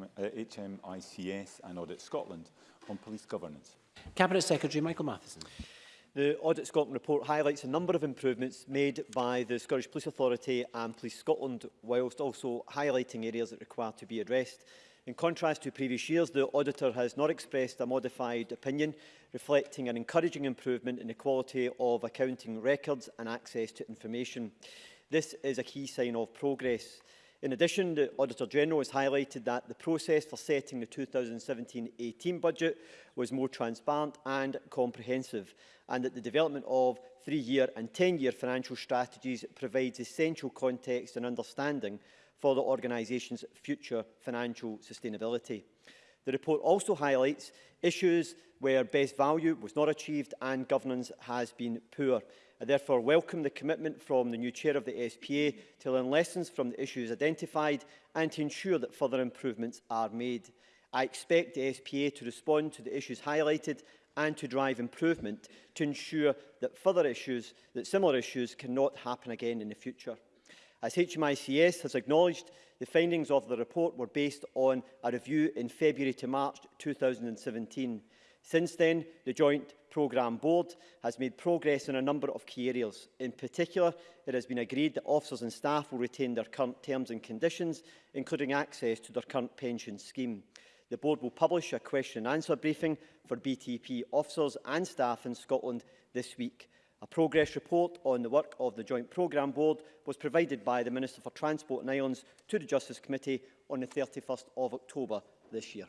uh, HMICS and Audit Scotland on police governance. Cabinet Secretary Michael Matheson. The Audit Scotland report highlights a number of improvements made by the Scottish Police Authority and Police Scotland, whilst also highlighting areas that require to be addressed. In contrast to previous years, the Auditor has not expressed a modified opinion, reflecting an encouraging improvement in the quality of accounting records and access to information. This is a key sign of progress. In addition, the Auditor General has highlighted that the process for setting the 2017-18 budget was more transparent and comprehensive, and that the development of three-year and 10-year financial strategies provides essential context and understanding for the organisation's future financial sustainability. The report also highlights issues where best value was not achieved and governance has been poor. I therefore welcome the commitment from the new chair of the SPA to learn lessons from the issues identified and to ensure that further improvements are made. I expect the SPA to respond to the issues highlighted and to drive improvement to ensure that further issues, that similar issues cannot happen again in the future. As HMICS has acknowledged, the findings of the report were based on a review in February to March 2017. Since then, the Joint Programme Board has made progress in a number of key areas. In particular, it has been agreed that officers and staff will retain their current terms and conditions, including access to their current pension scheme. The Board will publish a question and answer briefing for BTP officers and staff in Scotland this week. A progress report on the work of the Joint Programme Board was provided by the Minister for Transport and Islands to the Justice Committee on the 31st of October this year.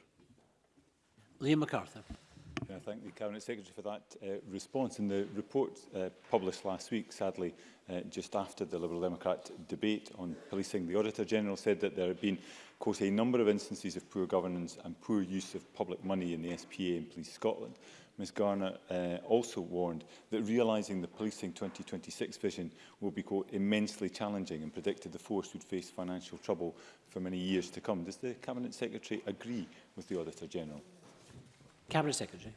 Liam MacArthur and I thank the Cabinet Secretary for that uh, response. And the report uh, published last week, sadly, uh, just after the Liberal Democrat debate on policing, the Auditor General said that there had been, quote, a number of instances of poor governance and poor use of public money in the SPA and Police Scotland. Ms Garner uh, also warned that realising the Policing 2026 vision will be, quote, immensely challenging and predicted the force would face financial trouble for many years to come. Does the Cabinet Secretary agree with the Auditor General? Cabinet Secretary.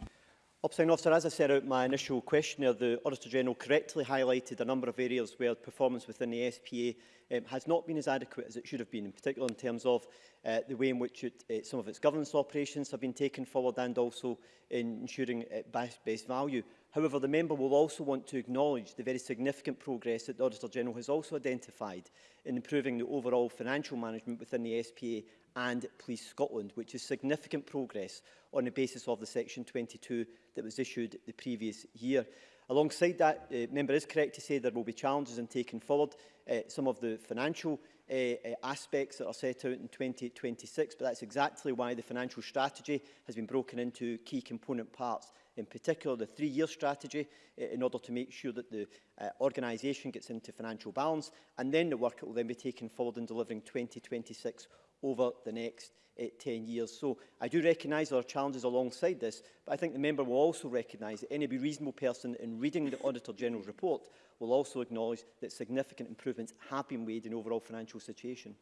Opposing Officer, as I set out my initial question, the Auditor-General correctly highlighted a number of areas where performance within the SPA um, has not been as adequate as it should have been, in particular in terms of uh, the way in which it, uh, some of its governance operations have been taken forward and also in ensuring uh, best value. However, the member will also want to acknowledge the very significant progress that the Auditor General has also identified in improving the overall financial management within the SPA and Police Scotland, which is significant progress on the basis of the Section 22 that was issued the previous year. Alongside that, the uh, member is correct to say there will be challenges in taking forward uh, some of the financial uh, Uh, uh, aspects that are set out in 2026, but that's exactly why the financial strategy has been broken into key component parts, in particular the three-year strategy, uh, in order to make sure that the uh, organisation gets into financial balance, and then the work that will then be taken forward in delivering 2026 over the next uh, eh, 10 years. So I do recognise there are challenges alongside this, but I think the member will also recognise that any reasonable person in reading the Auditor General's report will also acknowledge that significant improvements have been made in overall financial situation.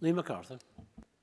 Lee MacArthur.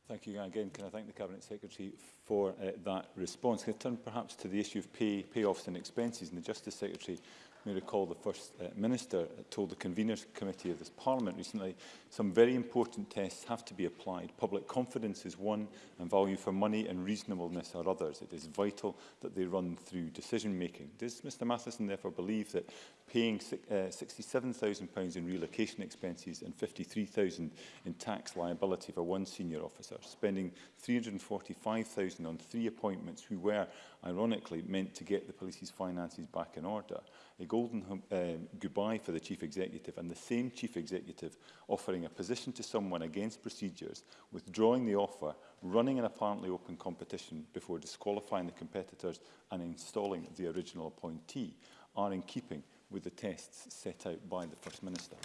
Thank you again. Can I thank the Cabinet Secretary for uh, that response? Can I turn perhaps to the issue of pay, payoffs and expenses? And the Justice Secretary may recall the First uh, Minister told the Conveners Committee of this Parliament recently, some very important tests have to be applied. Public confidence is one, and value for money and reasonableness are others. It is vital that they run through decision-making. Does Mr Matheson therefore believe that paying £67,000 uh, in relocation expenses and £53,000 in tax liability for one senior officer, spending £345,000 on three appointments who were ironically, meant to get the police's finances back in order. A golden um, goodbye for the chief executive and the same chief executive offering a position to someone against procedures, withdrawing the offer, running an apparently open competition before disqualifying the competitors and installing the original appointee are in keeping with the tests set out by the First Minister.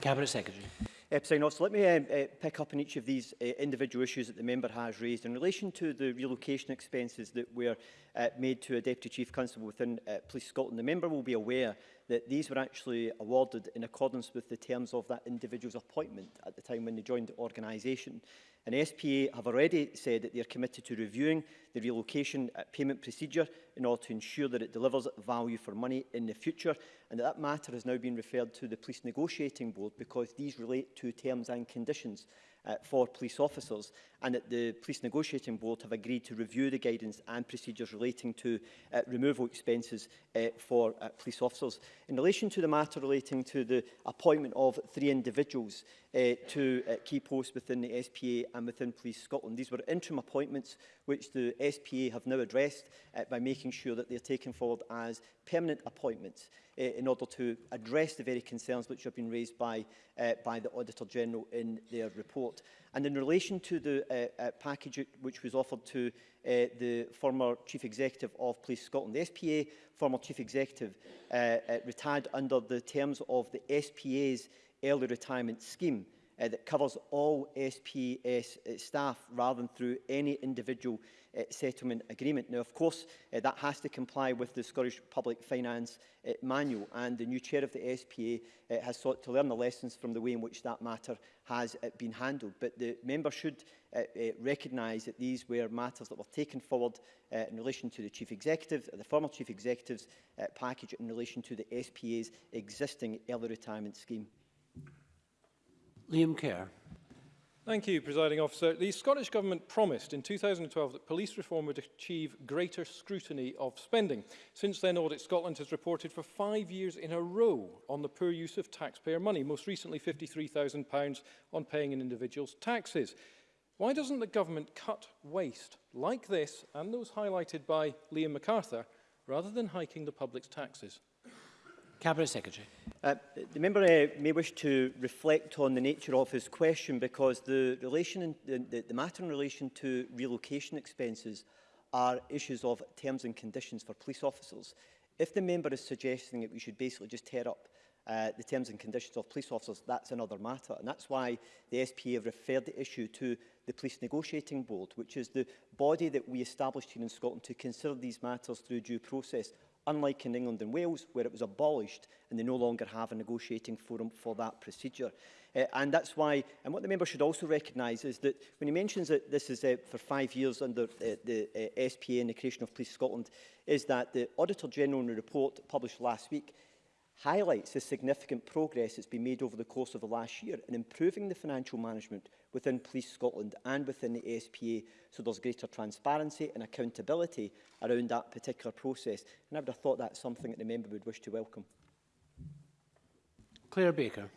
Cabinet Secretary. Uh, President Officer, let me um, uh, pick up on each of these uh, individual issues that the member has raised in relation to the relocation expenses that were uh, made to a Deputy Chief Constable within uh, Police Scotland, the member will be aware that these were actually awarded in accordance with the terms of that individual's appointment at the time when they joined the organisation. And SPA have already said that they are committed to reviewing the relocation uh, payment procedure in order to ensure that it delivers value for money in the future. And that, that matter has now been referred to the Police Negotiating Board because these relate to terms and conditions uh, for police officers and that the Police Negotiating Board have agreed to review the guidance and procedures relating to uh, removal expenses uh, for uh, police officers. In relation to the matter relating to the appointment of three individuals uh, to uh, key posts within the SPA and within Police Scotland, these were interim appointments which the SPA have now addressed uh, by making sure that they are taken forward as permanent appointments uh, in order to address the very concerns which have been raised by, uh, by the Auditor General in their report. And in relation to the uh, uh, package which was offered to uh, the former Chief Executive of Police Scotland, the SPA former Chief Executive uh, uh, retired under the terms of the SPA's early retirement scheme uh, that covers all SPS uh, staff rather than through any individual uh, settlement agreement. Now, of course, uh, that has to comply with the Scottish Public Finance uh, Manual, and the new chair of the SPA uh, has sought to learn the lessons from the way in which that matter has uh, been handled. But the member should uh, uh, recognise that these were matters that were taken forward uh, in relation to the chief executive, the former chief executive's uh, package in relation to the SPA's existing early retirement scheme. Liam Kerr. Thank you, Presiding Officer. The Scottish Government promised in 2012 that police reform would achieve greater scrutiny of spending. Since then, Audit Scotland has reported for five years in a row on the poor use of taxpayer money, most recently £53,000 on paying an individual's taxes. Why doesn't the government cut waste like this and those highlighted by Liam MacArthur rather than hiking the public's taxes? Cabinet Secretary. Uh, the member uh, may wish to reflect on the nature of his question because the, relation in, the, the matter in relation to relocation expenses are issues of terms and conditions for police officers. If the member is suggesting that we should basically just tear up uh, the terms and conditions of police officers, that's another matter. And that's why the SPA have referred the issue to the Police Negotiating Board, which is the body that we established here in Scotland to consider these matters through due process unlike in England and Wales, where it was abolished and they no longer have a negotiating forum for that procedure. Uh, and that's why, and what the member should also recognise is that when he mentions that this is uh, for five years under uh, the uh, SPA and the creation of Police Scotland, is that the Auditor General in the report published last week highlights the significant progress that's been made over the course of the last year in improving the financial management within Police Scotland and within the SPA so there's greater transparency and accountability around that particular process. And I would have thought that's something that the member would wish to welcome. Claire Baker.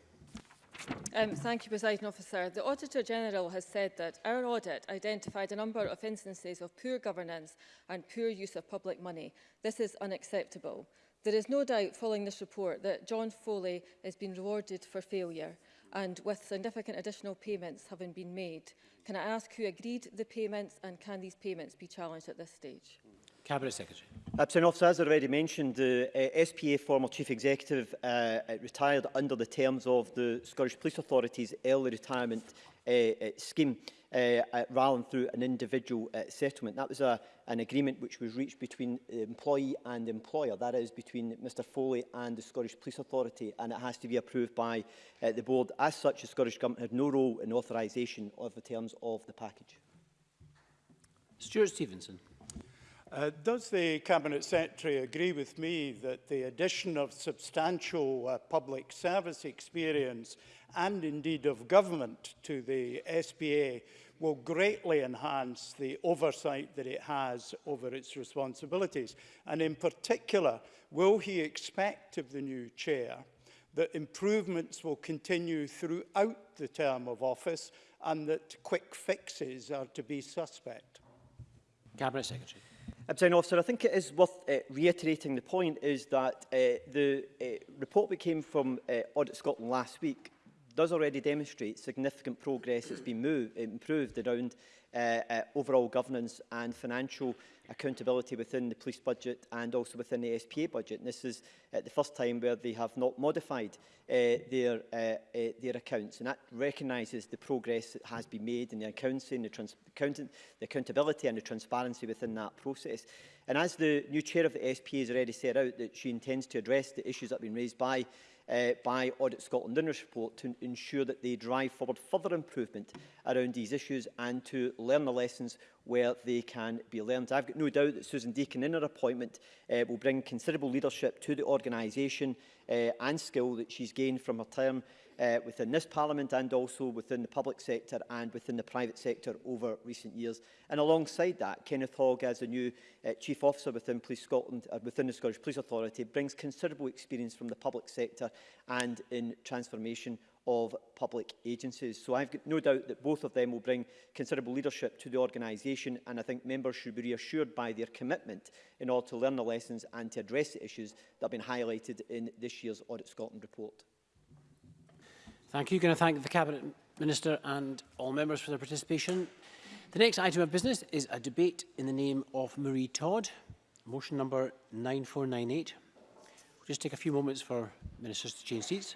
Um, thank you, President Officer. The Auditor General has said that our audit identified a number of instances of poor governance and poor use of public money. This is unacceptable. There is no doubt following this report that John Foley has been rewarded for failure and with significant additional payments having been made. Can I ask who agreed the payments and can these payments be challenged at this stage? Cabinet Secretary. Uh, Absent Officer, as I already mentioned, the uh, SPA former Chief Executive uh, uh, retired under the terms of the Scottish Police Authority's early retirement uh, uh, scheme uh, uh, rather than through an individual uh, settlement. That was a, an agreement which was reached between the employee and employer, that is between Mr Foley and the Scottish Police Authority, and it has to be approved by uh, the board. As such, the Scottish Government had no role in authorisation of the terms of the package. Stuart Stevenson. Uh, does the Cabinet Secretary agree with me that the addition of substantial uh, public service experience and indeed of government to the SBA will greatly enhance the oversight that it has over its responsibilities? And in particular, will he expect of the new chair that improvements will continue throughout the term of office and that quick fixes are to be suspect? Cabinet Secretary. President Officer, I think it is worth uh, reiterating the point is that uh, the uh, report that came from uh, Audit Scotland last week does already demonstrate significant progress that's been moved, improved around uh, uh, overall governance and financial accountability within the police budget and also within the SPA budget. And this is uh, the first time where they have not modified uh, their, uh, uh, their accounts. And that recognises the progress that has been made in the accounting, the, trans accountant the accountability and the transparency within that process. And as the new chair of the SPA has already set out that she intends to address the issues that have been raised by uh, by Audit Scotland in its report to ensure that they drive forward further improvement around these issues and to learn the lessons where they can be learned. I've got no doubt that Susan Deacon in her appointment uh, will bring considerable leadership to the organisation uh, and skill that she's gained from her term uh, within this Parliament and also within the public sector and within the private sector over recent years. And alongside that, Kenneth Hogg, as the new uh, Chief Officer within Police Scotland, uh, within the Scottish Police Authority, brings considerable experience from the public sector and in transformation of public agencies. So I've got no doubt that both of them will bring considerable leadership to the organisation and I think members should be reassured by their commitment in order to learn the lessons and to address the issues that have been highlighted in this year's Audit Scotland report. Thank you. going to thank the Cabinet Minister and all members for their participation. The next item of business is a debate in the name of Marie Todd, motion number 9498. We'll just take a few moments for ministers to change seats.